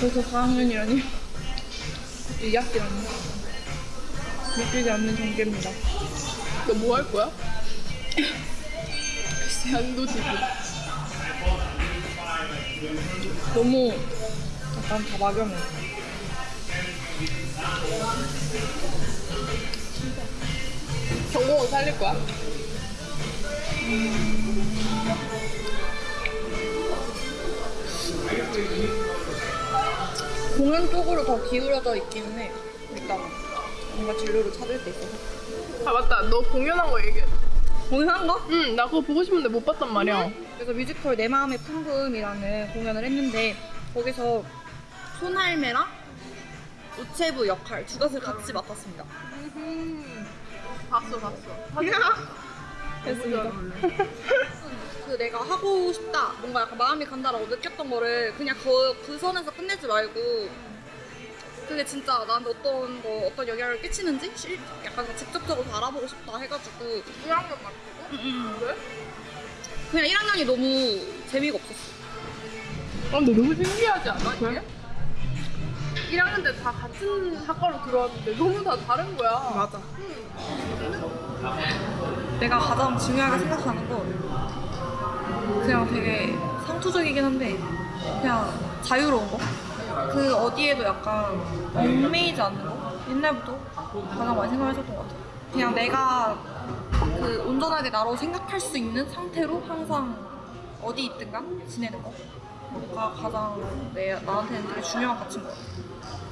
벌써 4학년이라니. 2학기라니. 믿기지 않는 전개입니다. 너 뭐 할 거야? 글쎄 안도 지금 너무 약간 다 막연해. 전공은 살릴 거야? 공연 쪽으로 더 기울어져 있기는 해. 일단 뭔가 진로를 찾을 때 있어서. 아 맞다 너 공연한 거 얘기해 공연한 거? 응나 그거 보고 싶은데 못 봤단 말이야 그래서 뮤지컬 내 마음의 풍금이라는 공연을 했는데 거기서 손할매랑 우체부 역할 두 것을 같이 맡았습니다. 음, 봤어 봤어 됐습니다. 그 내가 하고 싶다, 뭔가 약간 마음이 간다라고 느꼈던 거를 그냥 그, 그 선에서 끝내지 말고 그게 진짜 나한테 어떤 거, 어떤 영향을 끼치는지 실- 약간 직접적으로 다 알아보고 싶다 해가지고 1학년 맞고? 왜? 그냥 1학년이 너무 재미가 없었어. 아 근데 너무 신기하지 않아 이게? 1학년 때 다 같은 학과로 들어왔는데 너무 다 다른 거야 맞아. 내가 가장 중요하게 생각하는 건 그냥 되게 상투적이긴 한데 그냥 자유로운 거. 그 어디에도 약간 얽매이지 않는 거. 옛날부터 가장 많이 생각했었던 것 같아. 그냥 내가 그 온전하게 나로 생각할 수 있는 상태로 항상 어디 있든가 지내는 거. 가 가장 내, 나한테는 되게 중요한 가치인 것 같아.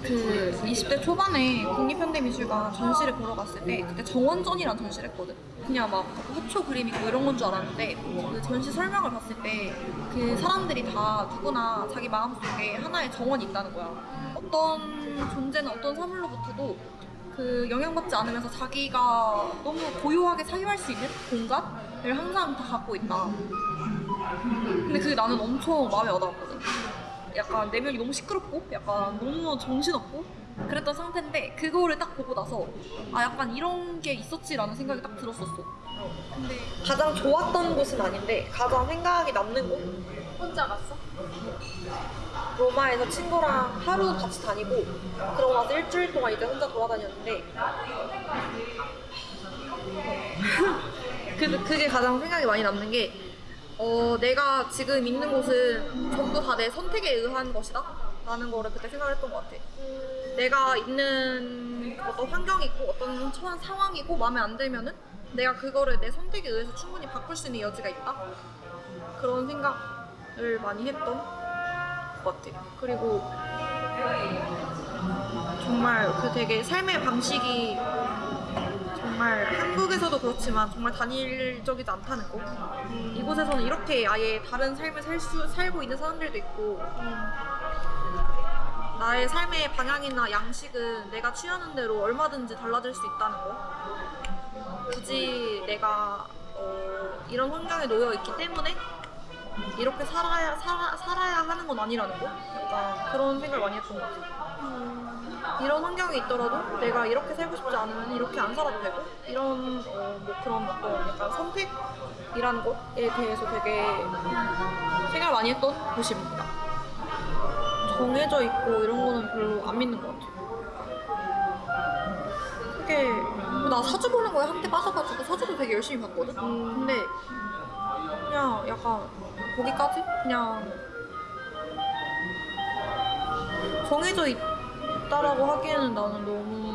그 20대 초반에 국립현대미술관 전시를 보러 갔을 때 그때 정원전이란 전시를 했거든. 그냥 막 화초 그림 있고 이런 건 줄 알았는데 그 전시 설명을 봤을 때 그 사람들이 다 누구나 자기 마음속에 하나의 정원이 있다는 거야. 어떤 존재는 어떤 사물로부터도 그 영향받지 않으면서 자기가 너무 고요하게 사유할 수 있는 공간을 항상 다 갖고 있다. 근데 그게 나는 엄청 마음에 와닿았거든. 약간 내면이 너무 시끄럽고 약간 너무 정신없고 그랬던 상태인데 그거를 딱 보고 나서 아 약간 이런 게 있었지라는 생각이 딱 들었었어. 근데 가장 좋았던 곳은 아닌데 가장 생각이 남는 곳 혼자 갔어? 로마에서 친구랑 하루 같이 다니고 그러고 나서 일주일 동안 이제 혼자 돌아다녔는데 그, 그게 가장 생각이 많이 남는 게 어, 내가 지금 있는 곳은 전부 다 내 선택에 의한 것이다? 라는 거를 그때 생각을 했던 것 같아. 내가 있는 어떤 환경이고 어떤 처한 상황이고 마음에 안 들면은 내가 그거를 내 선택에 의해서 충분히 바꿀 수 있는 여지가 있다? 그런 생각을 많이 했던 것 같아. 그리고 정말 그 되게 삶의 방식이 정말 한국에서도 그렇지만 정말 단일적이지 않다는 거. 이곳에서는 이렇게 아예 다른 삶을 살 수, 살고 있는 사람들도 있고 나의 삶의 방향이나 양식은 내가 취하는 대로 얼마든지 달라질 수 있다는 거. 굳이 내가 어, 이런 환경에 놓여 있기 때문에 이렇게 살아야 살아, 살아야 하는 건 아니라는 거. 그런 생각을 많이 했던 것 같아. 이런 환경에 있더라도 내가 이렇게 살고 싶지 않으면 이렇게 안 살아도 되고 이런 어, 뭐 그런 어떤 약간 선택이라는 것에 대해서 되게 생각을 많이 했던 곳입니다. 정해져 있고 이런 거는 별로 안 믿는 것 같아. 그게 뭐나 사주 보는 거에 한때 빠져가지고 사주도 되게 열심히 봤거든. 근데 그냥 약간 거기까지 그냥 정해져 있 다라고 하기에는 나는 너무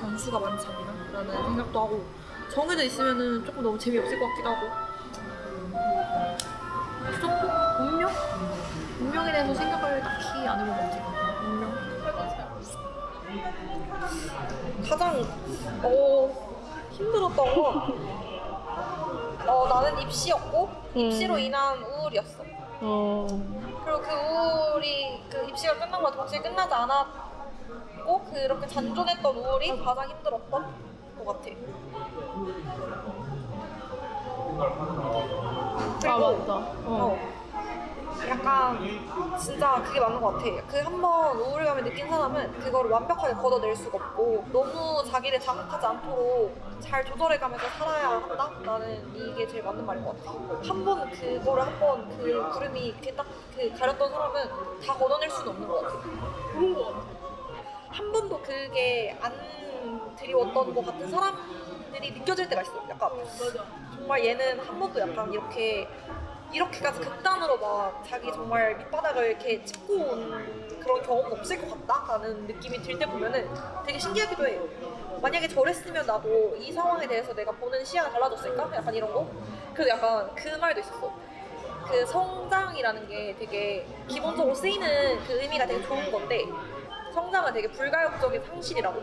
변수가 많지 않나 라는 생각도 하고 정해져 있으면은 조금 너무 재미없을 것 같기도 하고 그 정도? 운명? 운명에 대해서 생각을 딱히 안 해본 것 같아 운명 가장 어 힘들었던 건 어, 나는 입시였고 입시로 인한 우울이었어. 어 그리고 그 우울이 그 입시가 끝난 거 동시에 끝나지 않았 고 그렇게 잔존했던 우울이 가장 힘들었던 것 같아. 아 맞다 어. 어. 약간 진짜 그게 맞는 것 같아. 그 한번 우울감을 느낀 사람은 그거를 완벽하게 걷어낼 수가 없고 너무 자기를 자극하지 않도록 잘 조절해가면서 살아야 한다? 나는 이게 제일 맞는 말인 것 같아. 한 번 그거를 한 번 그 구름이 이렇게 딱 그 가렸던 사람은 다 걷어낼 수는 없는 것 같아. 그런 거 같아. 한 번도 그게 안 드리웠던 것 같은 사람들이 느껴질 때가 있어. 약간. 정말 얘는 한 번도 약간 이렇게 이렇게까지 극단으로 막 자기 정말 밑바닥을 이렇게 짚고 온 그런 경험 없을 것 같다라는 느낌이 들 때 보면은 되게 신기하기도 해. 만약에 저랬으면 나도 이 상황에 대해서 내가 보는 시야가 달라졌을까? 약간 이런 거. 그래서 약간 그 말도 있었어. 그 성장이라는 게 되게 기본적으로 쓰이는 그 의미가 되게 좋은 건데 성장은 되게 불가역적인 상실이라고.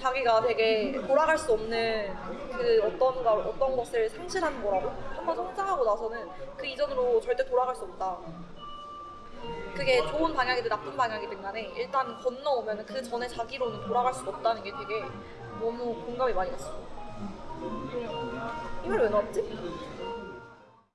자기가 되게 돌아갈 수 없는 그 어떤 걸 어떤 것을 상실하는 거라고 한 번 성장하고 나서는 그 이전으로 절대 돌아갈 수 없다. 그게 좋은 방향이든 나쁜 방향이든 간에 일단 건너오면 그 전에 자기로는 돌아갈 수 없다는 게 되게 너무 공감이 많이 갔어. 이말왜 나왔지?